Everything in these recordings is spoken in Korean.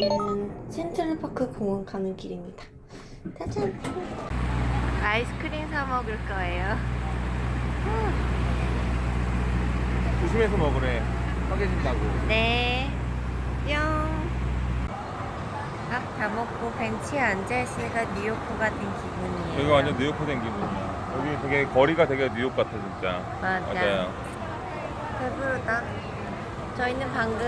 여기는 센트럴파크 공원 가는 길입니다. 짜잔! 아이스크림 사 먹을 거예요. 조심해서 먹으래. 빨개진다고. 네. 뿅. 밥다 먹고 벤치에 앉아있으니까 뉴요커 같은 기분이에요. 여기 완전 뉴욕 된 기분이야. 여기 되게 거리가 되게 뉴욕 같아 진짜. 맞아. 맞아요. 배부르다. 저희는 방금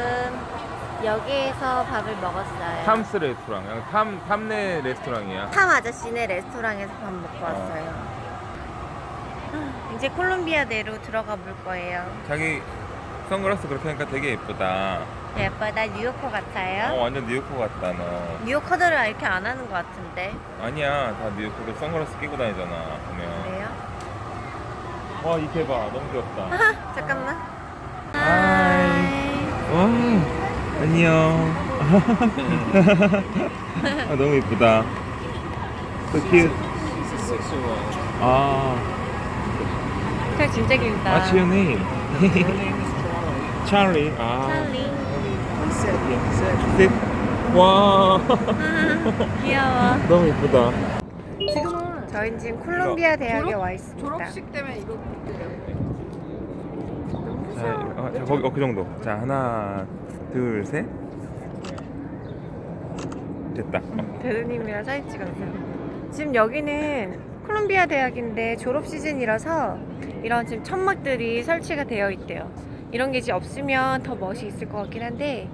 여기에서 밥을 먹었어요. 탐스 레스토랑. 그냥 탐 탐내 레스토랑이야. 탐 아저씨네 레스토랑에서 밥 먹고 왔어요. 이제 콜롬비아대로 들어가 볼 거예요. 자기 선글라스 그렇게 하니까 되게 예쁘다. 예뻐, 나 뉴요커 같아요. 어 완전 뉴욕커 같다 너. 뉴요커들은 이렇게 안 하는 것 같은데. 아니야 다 뉴욕커들 선글라스 끼고 다니잖아 보면. 그래요? 와 이케 봐 너무 귀엽다. 아하, 잠깐만. 하이. 와 안녕. 아 너무 예쁘다. So cute. 아. 저 진짜 길다. What's your name? Charlie. 아. 찰리. 셋. 와. 귀여워. 너무 예쁘다. 지금은 저희는 지금 콜롬비아 대학에 졸업- 와 있습니다. 졸업식 때문에 이거 자, 어, 자, 거기 어, 그 정도. 자, 하나, 둘, 셋. 됐다. 어. 대두님이랑 사진 찍었어요. 지금 여기는 콜롬비아 대학인데 졸업 시즌이라서 이런 지금 천막들이 설치가 되어 있대요. 이런 게 이제 없으면 더 멋이 있을 것 같긴 한데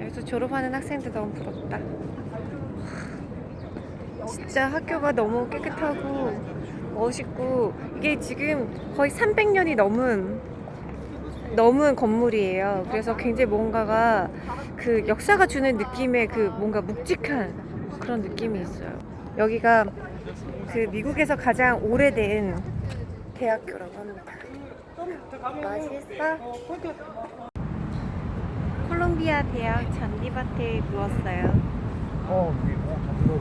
여기서 졸업하는 학생들 너무 부럽다. 진짜 학교가 너무 깨끗하고 멋있고 이게 지금 거의 300년이 넘은 넘은 건물이에요. 그래서 굉장히 뭔가가 그 역사가 주는 느낌의 그 뭔가 묵직한 그런 느낌이 있어요. 여기가 그 미국에서 가장 오래된 대학교라고 합니다. 맛있어? 콜롬비아 대학 잔디밭에 누웠어요. 어, 여기 뭐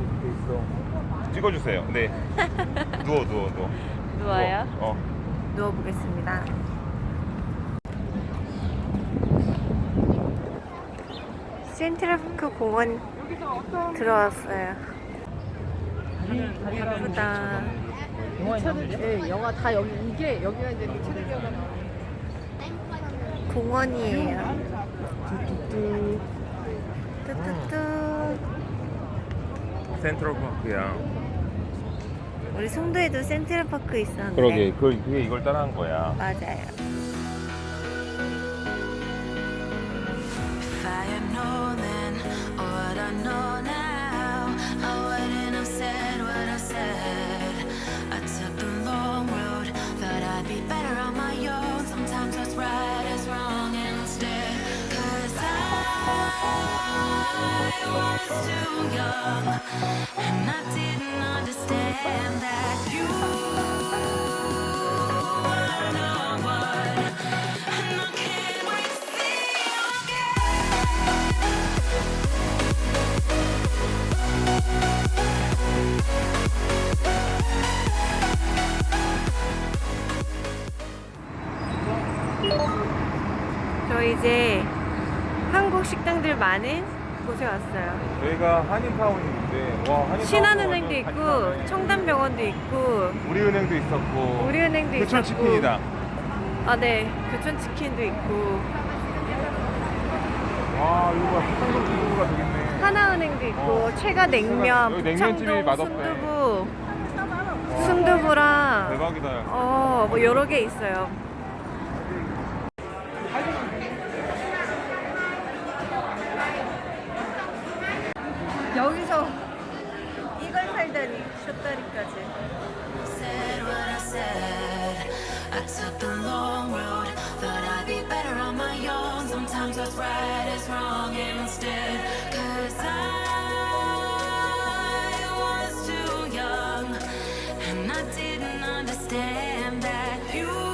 있어. 찍어주세요. 네. 누워, 누워, 누워. 누워요? 누워. 어. 누워보겠습니다. 센트럴파크 공원 들어왔어요. 예쁘다. 예, 영화 다 여기 이게 여기가 이제 그 체대기업가 공원이에요. 뚜뚜뚜. 센트럴 파크야. 우리 송도에도 센트럴파크 있었는데. 그러게, 그, 그게 이걸 따라한 거야. 맞아요. 저 이제 한국 식당들 많은 곳에 왔어요. 여기가 한인타운인데, 와, 한인타운. 신한은행도 있고 청담병원도 있고 우리은행도 있었고. 우리은행도 교촌 있었고 치킨이다. 아 네, 교촌치킨도 있고 와, 이거 봐. 한국 기부가 되겠네. 하나은행도 있고 어. 최가 냉면, 북창동. 순두부, 와, 순두부랑 대박이다. 어, 뭐 여러 개 있어요. 여기서 이걸 살다니 숏다리까지. I took the long road I'd be better on my own. Sometimes what's right is wrong instead Cause I was too young. And I didn't understand that you